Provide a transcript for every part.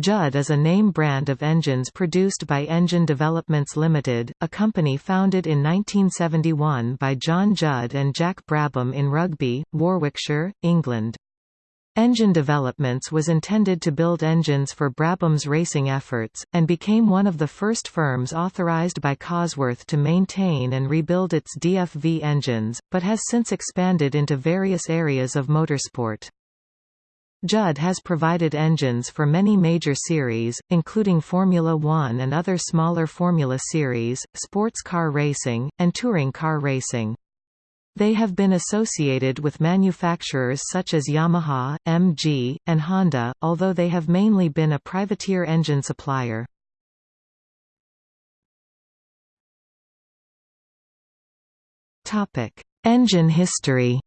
Judd is a name brand of engines produced by Engine Developments Limited, a company founded in 1971 by John Judd and Jack Brabham in Rugby, Warwickshire, England. Engine Developments was intended to build engines for Brabham's racing efforts, and became one of the first firms authorised by Cosworth to maintain and rebuild its DFV engines, but has since expanded into various areas of motorsport. Judd has provided engines for many major series, including Formula One and other smaller Formula Series, sports car racing, and touring car racing. They have been associated with manufacturers such as Yamaha, MG, and Honda, although they have mainly been a privateer engine supplier. Engine history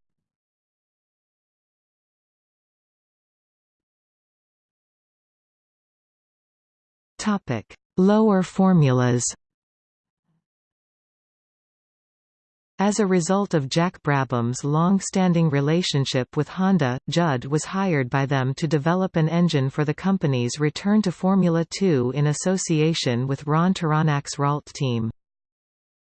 Topic: Lower formulas. As a result of Jack Brabham's long-standing relationship with Honda, Judd was hired by them to develop an engine for the company's return to Formula 2 in association with Ron Tauranac's Ralt team.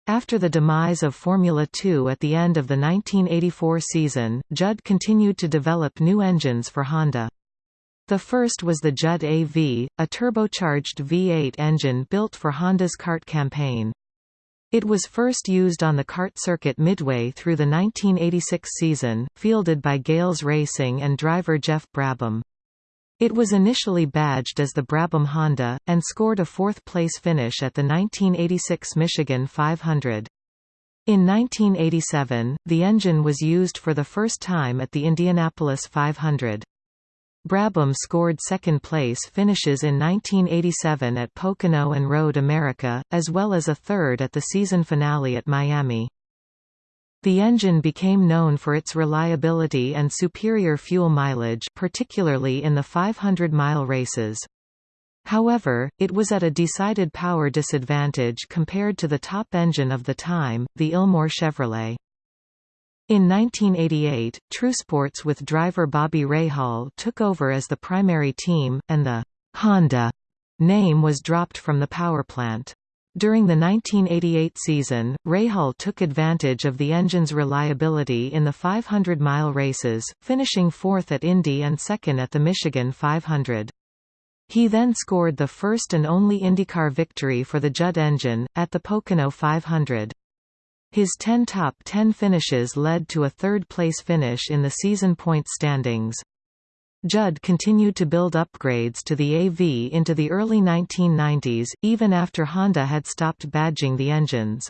After the demise of Formula 2 at the end of the 1984 season, Judd continued to develop new engines for Honda. The first was the Judd AV, a turbocharged V8 engine built for Honda's CART campaign. It was first used on the CART circuit midway through the 1986 season, fielded by Galles Racing and driver Jeff Brabham. It was initially badged as the Brabham Honda, and scored a fourth-place finish at the 1986 Michigan 500. In 1987, the engine was used for the first time at the Indianapolis 500. Brabham scored second-place finishes in 1987 at Pocono and Road America, as well as a third at the season finale at Miami. The engine became known for its reliability and superior fuel mileage particularly in the 500-mile races. However, it was at a decided power disadvantage compared to the top engine of the time, the Ilmor Chevrolet. In 1988, TrueSports with driver Bobby Rahal took over as the primary team, and the Honda name was dropped from the powerplant. During the 1988 season, Rahal took advantage of the engine's reliability in the 500-mile races, finishing fourth at Indy and second at the Michigan 500. He then scored the first and only IndyCar victory for the Judd engine, at the Pocono 500. His 10 top 10 finishes led to a third-place finish in the season point standings. Judd continued to build upgrades to the AV into the early 1990s, even after Honda had stopped badging the engines.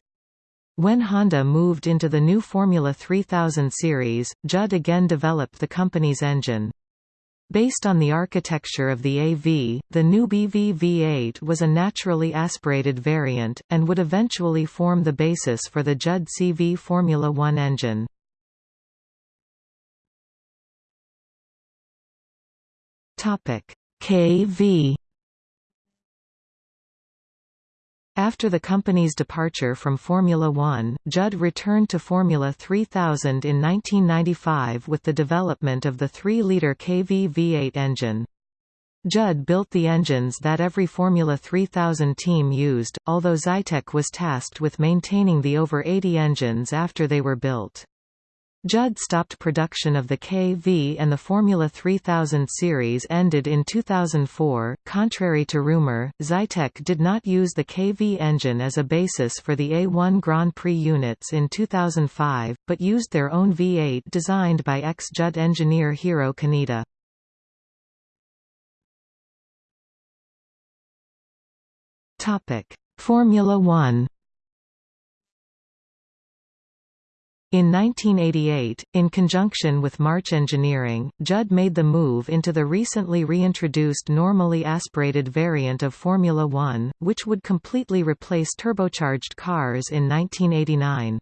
When Honda moved into the new Formula 3000 series, Judd again developed the company's engine. Based on the architecture of the AV, the new BV V8 was a naturally aspirated variant, and would eventually form the basis for the Judd CV Formula One engine. KV After the company's departure from Formula One, Judd returned to Formula 3000 in 1995 with the development of the 3-litre KV V8 engine. Judd built the engines that every Formula 3000 team used, although Zytek was tasked with maintaining the over 80 engines after they were built. Judd stopped production of the KV and the Formula 3000 series ended in 2004. Contrary to rumor, Zytek did not use the KV engine as a basis for the A1 Grand Prix units in 2005, but used their own V8 designed by ex-Judd engineer Hiro Kaneda. Formula One In 1988, in conjunction with March Engineering, Judd made the move into the recently reintroduced normally aspirated variant of Formula One, which would completely replace turbocharged cars in 1989.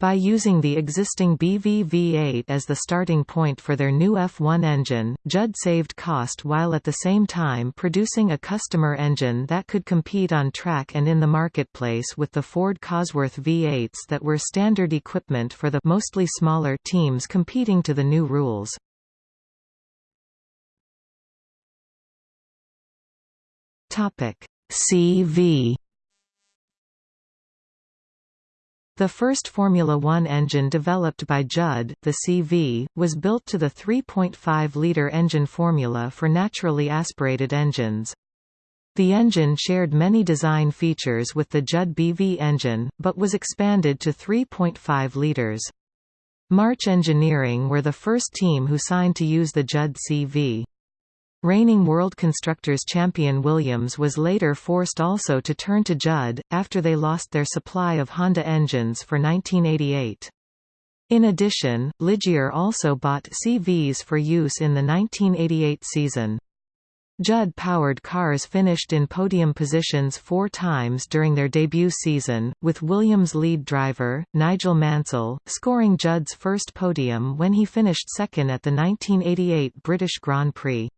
By using the existing BV V8 as the starting point for their new F1 engine, Judd saved cost while at the same time producing a customer engine that could compete on track and in the marketplace with the Ford Cosworth V8s that were standard equipment for the mostly smaller teams competing to the new rules. CV The first Formula One engine developed by Judd, the CV, was built to the 3.5-litre engine formula for naturally aspirated engines. The engine shared many design features with the Judd BV engine, but was expanded to 3.5 litres. March Engineering were the first team who signed to use the Judd CV. Reigning World Constructors champion Williams was later forced also to turn to Judd, after they lost their supply of Honda engines for 1988. In addition, Ligier also bought CVs for use in the 1988 season. Judd-powered cars finished in podium positions four times during their debut season, with Williams' lead driver, Nigel Mansell, scoring Judd's first podium when he finished second at the 1988 British Grand Prix.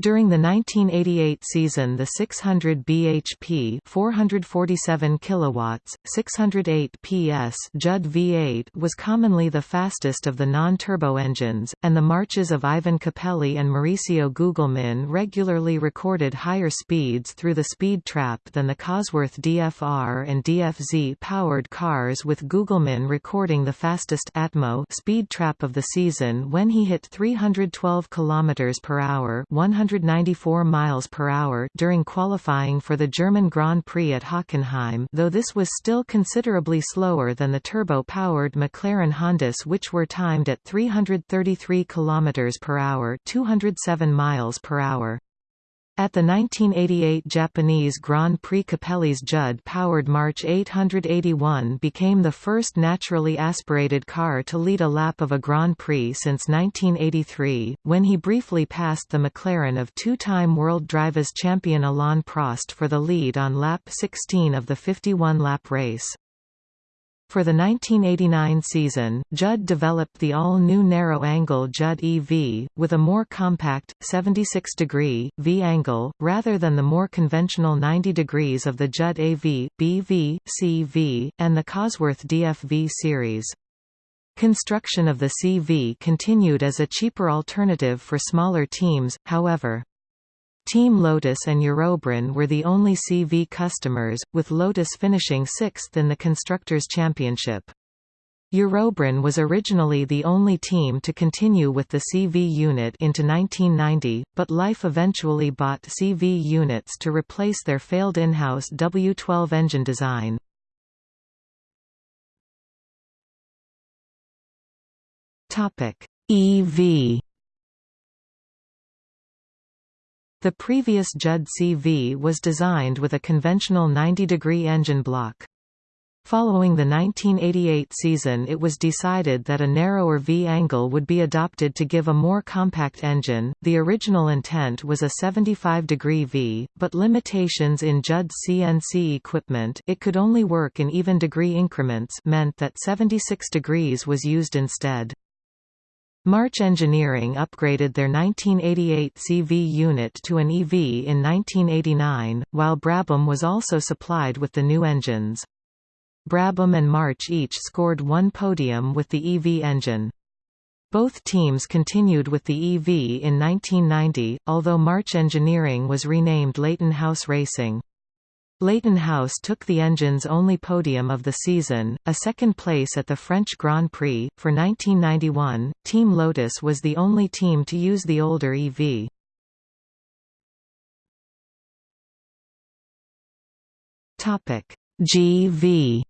During the 1988 season the 600 bhp 447 kilowatts, 608 PS Judd V8 was commonly the fastest of the non-turbo engines, and the marches of Ivan Capelli and Mauricio Gugelmin regularly recorded higher speeds through the speed trap than the Cosworth DFR and DFZ powered cars with Gugelmin recording the fastest Atmo speed trap of the season when he hit 312 km per hour 100 194 miles per hour during qualifying for the German Grand Prix at Hockenheim though this was still considerably slower than the turbo-powered McLaren Hondas which were timed at 333 km per hour 207 miles per hour. At the 1988 Japanese Grand Prix Capelli's Judd-powered March 881 became the first naturally aspirated car to lead a lap of a Grand Prix since 1983, when he briefly passed the McLaren of two-time World Drivers champion Alain Prost for the lead on lap 16 of the 51-lap race. For the 1989 season, Judd developed the all-new narrow-angle Judd EV, with a more compact, 76-degree, V-angle, rather than the more conventional 90 degrees of the Judd AV, BV, CV, and the Cosworth DFV series. Construction of the CV continued as a cheaper alternative for smaller teams, however. Team Lotus and EuroBrun were the only CV customers, with Lotus finishing sixth in the Constructors' Championship. EuroBrun was originally the only team to continue with the CV unit into 1990, but Life eventually bought CV units to replace their failed in-house W12 engine design. EV The previous Judd CV was designed with a conventional 90-degree engine block. Following the 1988 season it was decided that a narrower V-angle would be adopted to give a more compact engine. The original intent was a 75-degree V, but limitations in Judd's CNC equipment it could only work in even degree increments meant that 76 degrees was used instead. March Engineering upgraded their 1988 CV unit to an EV in 1989, while Brabham was also supplied with the new engines. Brabham and March each scored one podium with the EV engine. Both teams continued with the EV in 1990, although March Engineering was renamed Leyton House Racing. Leyton House took the engine's only podium of the season, a second place at the French Grand Prix. For 1991, Team Lotus was the only team to use the older EV. Topic: GV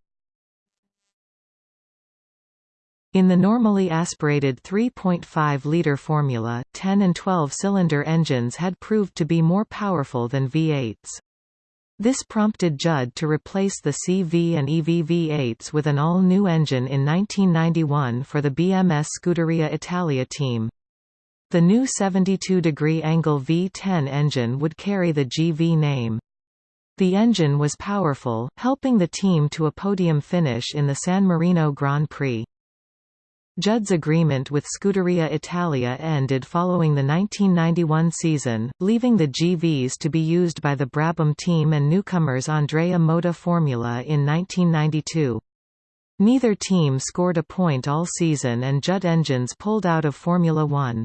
In the normally aspirated 3.5-litre formula, 10 and 12-cylinder engines had proved to be more powerful than V8s. This prompted Judd to replace the CV and EV V8s with an all-new engine in 1991 for the BMS Scuderia Italia team. The new 72-degree angle V10 engine would carry the GV name. The engine was powerful, helping the team to a podium finish in the San Marino Grand Prix. Judd's agreement with Scuderia Italia ended following the 1991 season, leaving the GVs to be used by the Brabham team and newcomers Andrea Moda Formula in 1992. Neither team scored a point all season and Judd engines pulled out of Formula One.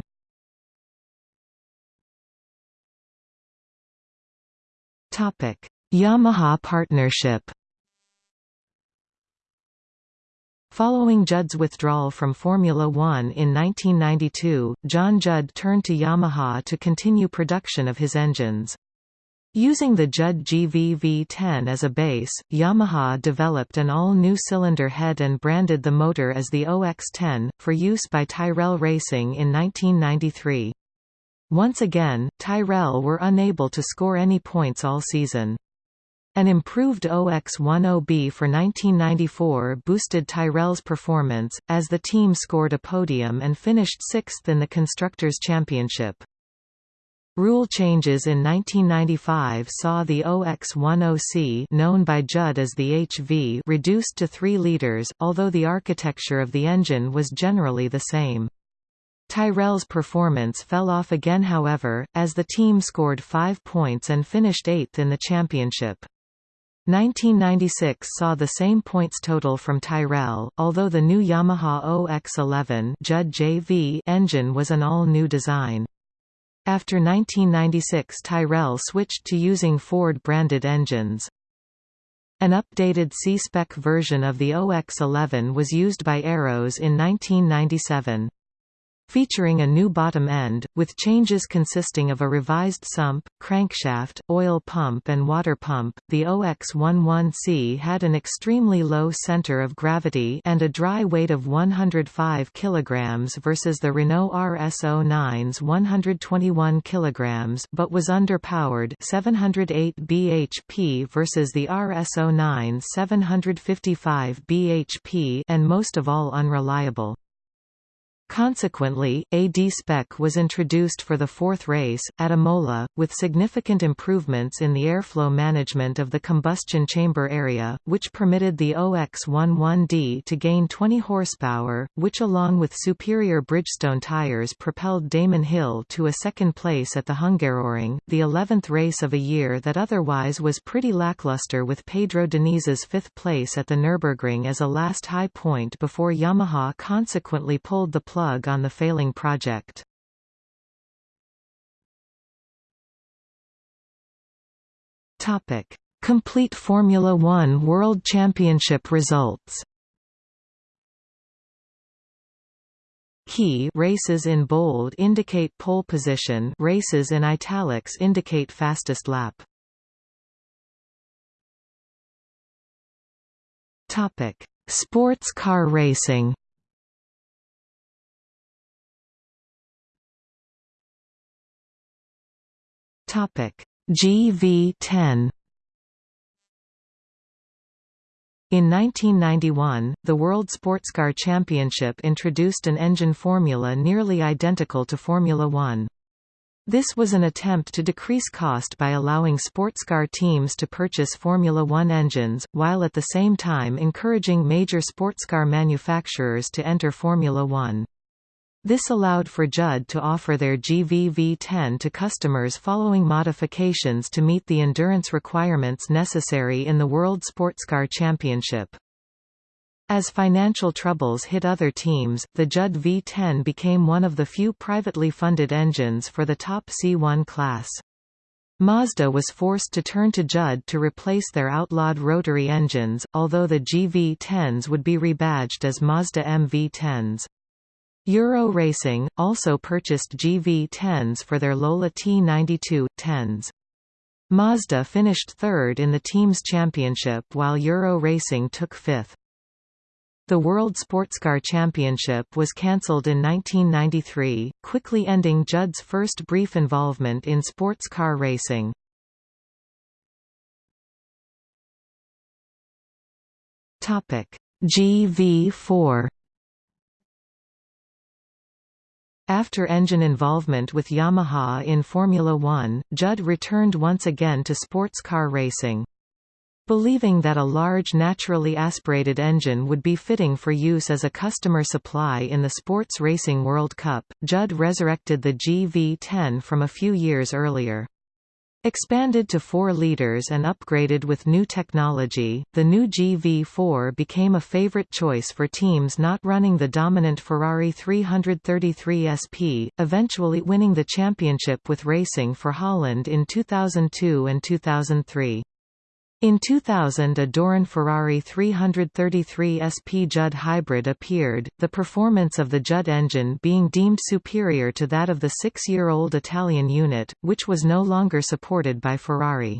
Yamaha partnership Following Judd's withdrawal from Formula One in 1992, John Judd turned to Yamaha to continue production of his engines. Using the Judd GVV10 as a base, Yamaha developed an all-new cylinder head and branded the motor as the OX10, for use by Tyrrell Racing in 1993. Once again, Tyrrell were unable to score any points all season. An improved OX10B for 1994 boosted Tyrrell's performance, as the team scored a podium and finished sixth in the Constructors' Championship. Rule changes in 1995 saw the OX10C known by Judd as the HV reduced to 3 liters, although the architecture of the engine was generally the same. Tyrrell's performance fell off again however, as the team scored 5 points and finished eighth in the championship. 1996 saw the same points total from Tyrrell, although the new Yamaha OX11 Judd JV engine was an all-new design. After 1996 Tyrrell switched to using Ford-branded engines. An updated C-spec version of the OX11 was used by Arrows in 1997 featuring a new bottom end, with changes consisting of a revised sump, crankshaft, oil pump and water pump. The OX11C had an extremely low center of gravity and a dry weight of 105 kg versus the Renault RS09's 121 kg but was underpowered 708 bhp versus the RS09's 755 bhp and most of all unreliable. Consequently, a D-spec was introduced for the fourth race, at Imola, with significant improvements in the airflow management of the combustion chamber area, which permitted the OX11D to gain 20 horsepower, which along with superior Bridgestone tyres propelled Damon Hill to a second place at the Hungaroring, the 11th race of a year that otherwise was pretty lackluster with Pedro Diniz's fifth place at the Nürburgring as a last high point before Yamaha consequently pulled the plug plug on the failing project. Topic: Complete Formula 1 World Championship results. Key races in bold indicate pole position, races in italics indicate fastest lap. Topic: Sports car racing. GV10 In 1991, the World Sportscar Championship introduced an engine formula nearly identical to Formula One. This was an attempt to decrease cost by allowing sportscar teams to purchase Formula One engines, while at the same time encouraging major sportscar manufacturers to enter Formula One. This allowed for Judd to offer their GVV10 to customers following modifications to meet the endurance requirements necessary in the World Sportscar Championship. As financial troubles hit other teams, the Judd V10 became one of the few privately funded engines for the top C1 class. Mazda was forced to turn to Judd to replace their outlawed rotary engines, although the GV10s would be rebadged as Mazda MV10s. Euro Racing, also purchased GV10s for their Lola T92 10s. Mazda finished third in the team's championship while Euro Racing took fifth. The World Sportscar Championship was cancelled in 1993, quickly ending Judd's first brief involvement in sports car racing. GV4 After engine involvement with Yamaha in Formula One, Judd returned once again to sports car racing. Believing that a large naturally aspirated engine would be fitting for use as a customer supply in the Sports Racing World Cup, Judd resurrected the GV10 from a few years earlier. Expanded to 4 litres and upgraded with new technology, the new GV4 became a favorite choice for teams not running the dominant Ferrari 333 SP, eventually winning the championship with Racing for Holland in 2002 and 2003. In 2000 a Doran Ferrari 333 SP Judd hybrid appeared, the performance of the Judd engine being deemed superior to that of the six-year-old Italian unit, which was no longer supported by Ferrari.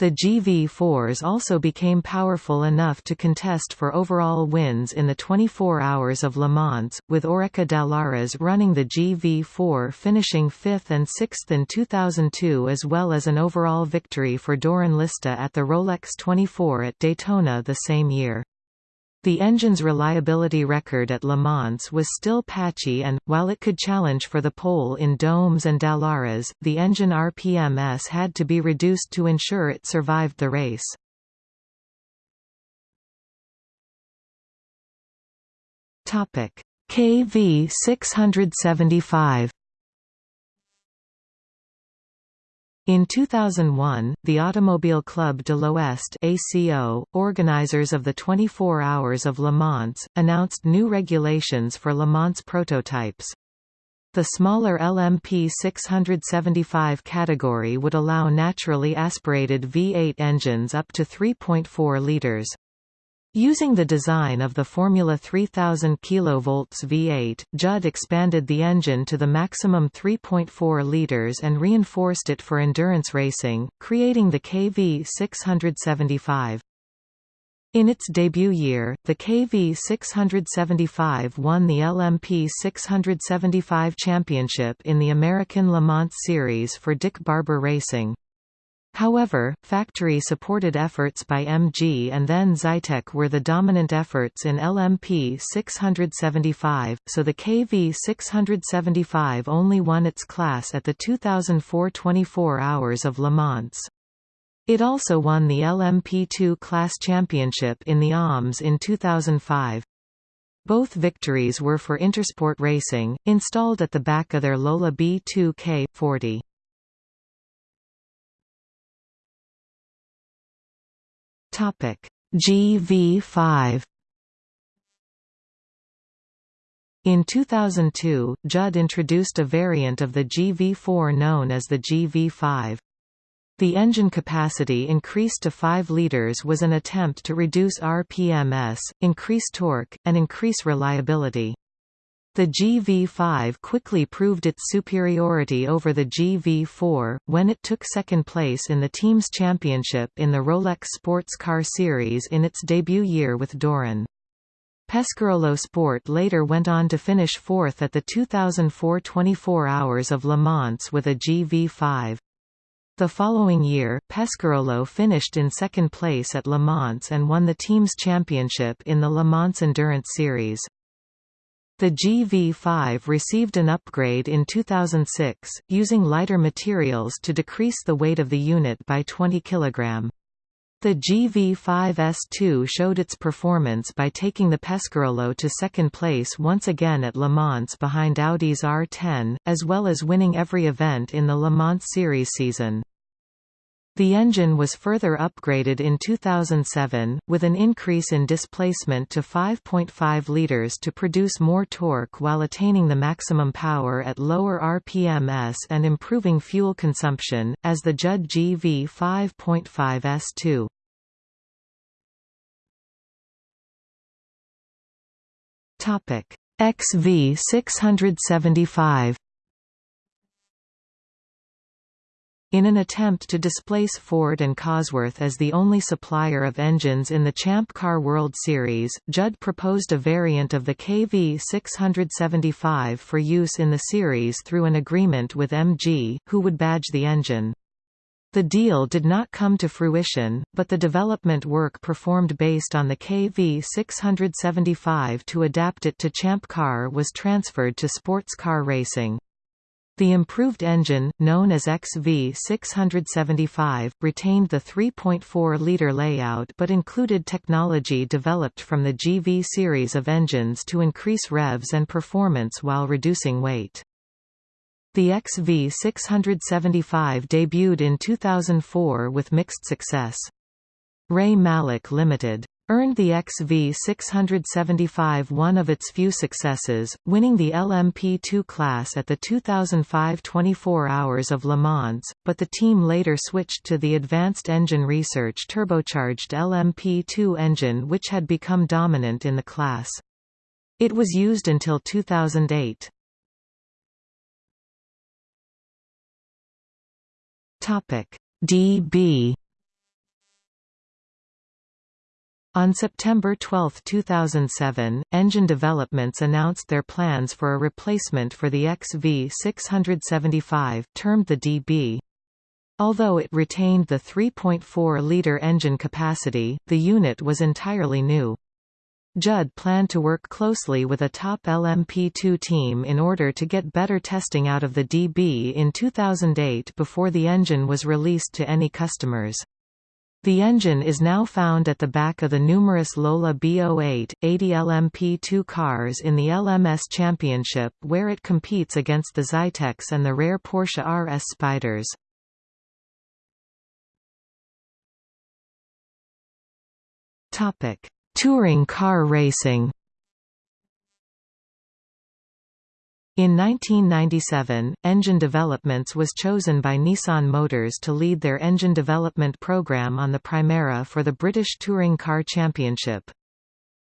The GV4s also became powerful enough to contest for overall wins in the 24 Hours of Le Mans, with Oreca Dallaras running the GV4 finishing 5th and 6th in 2002 as well as an overall victory for Doran Lista at the Rolex 24 at Daytona the same year. The engine's reliability record at Le Mans was still patchy and, while it could challenge for the pole in Domes and Dallaras, the engine RPMS had to be reduced to ensure it survived the race. KV 675 In 2001, the Automobile Club de l'Ouest ACO, organizers of the 24 Hours of Le Mans, announced new regulations for Le Mans prototypes. The smaller LMP 675 category would allow naturally aspirated V8 engines up to 3.4 litres. Using the design of the Formula 3000 kV V8, Judd expanded the engine to the maximum 3.4 litres and reinforced it for endurance racing, creating the KV 675. In its debut year, the KV 675 won the LMP 675 championship in the American Le Mans Series for Dick Barber Racing. However, factory-supported efforts by MG and then Zytek were the dominant efforts in LMP 675, so the KV 675 only won its class at the 2004 24 Hours of Le Mans. It also won the LMP2 class championship in the ALMS in 2005. Both victories were for Intersport Racing, installed at the back of their Lola B2K 40. Topic GV5 In 2002, Judd introduced a variant of the GV4 known as the GV5. The engine capacity increased to 5 litres was an attempt to reduce RPMS, increase torque, and increase reliability. The GV5 quickly proved its superiority over the GV4, when it took second place in the team's championship in the Rolex Sports Car Series in its debut year with Doran. Pescarolo Sport later went on to finish fourth at the 2004 24 Hours of Le Mans with a GV5. The following year, Pescarolo finished in second place at Le Mans and won the team's championship in the Le Mans Endurance Series. The GV5 received an upgrade in 2006, using lighter materials to decrease the weight of the unit by 20 kg. The GV5S2 showed its performance by taking the Pescarolo to second place once again at Le Mans behind Audi's R10, as well as winning every event in the Le Mans Series season. The engine was further upgraded in 2007, with an increase in displacement to 5.5 litres to produce more torque while attaining the maximum power at lower RPMs and improving fuel consumption, as the Judd GV 5.5 S2. XV 675 In an attempt to displace Ford and Cosworth as the only supplier of engines in the Champ Car World Series, Judd proposed a variant of the KV 675 for use in the series through an agreement with MG, who would badge the engine. The deal did not come to fruition, but the development work performed based on the KV 675 to adapt it to Champ Car was transferred to sports car racing. The improved engine, known as XV675, retained the 3.4-litre layout but included technology developed from the GV series of engines to increase revs and performance while reducing weight. The XV675 debuted in 2004 with mixed success. Ray Mallock Limited earned the XV675 one of its few successes, winning the LMP2 class at the 2005 24 Hours of Le Mans, but the team later switched to the Advanced Engine Research turbocharged LMP2 engine which had become dominant in the class. It was used until 2008. DB On September 12, 2007, Engine Developments announced their plans for a replacement for the XV675, termed the DB. Although it retained the 3.4-litre engine capacity, the unit was entirely new. Judd planned to work closely with a top LMP2 team in order to get better testing out of the DB in 2008 before the engine was released to any customers. The engine is now found at the back of the numerous Lola B08, 80 LMP2 cars in the LMS Championship where it competes against the Zyteks and the rare Porsche RS Spyders. Touring car racing In 1997, Engine Developments was chosen by Nissan Motors to lead their engine development program on the Primera for the British Touring Car Championship.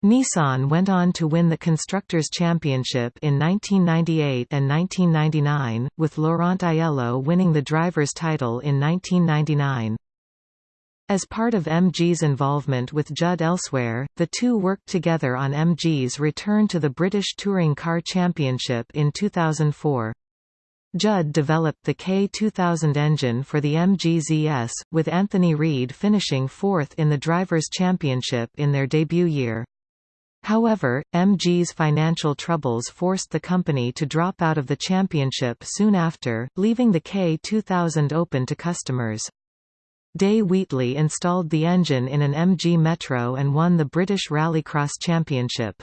Nissan went on to win the Constructors' Championship in 1998 and 1999, with Laurent Aiello winning the driver's title in 1999. As part of MG's involvement with Judd elsewhere, the two worked together on MG's return to the British Touring Car Championship in 2004. Judd developed the K2000 engine for the MG ZS, with Anthony Reid finishing fourth in the Drivers' Championship in their debut year. However, MG's financial troubles forced the company to drop out of the championship soon after, leaving the K2000 open to customers. Day Wheatley installed the engine in an MG Metro and won the British Rallycross Championship.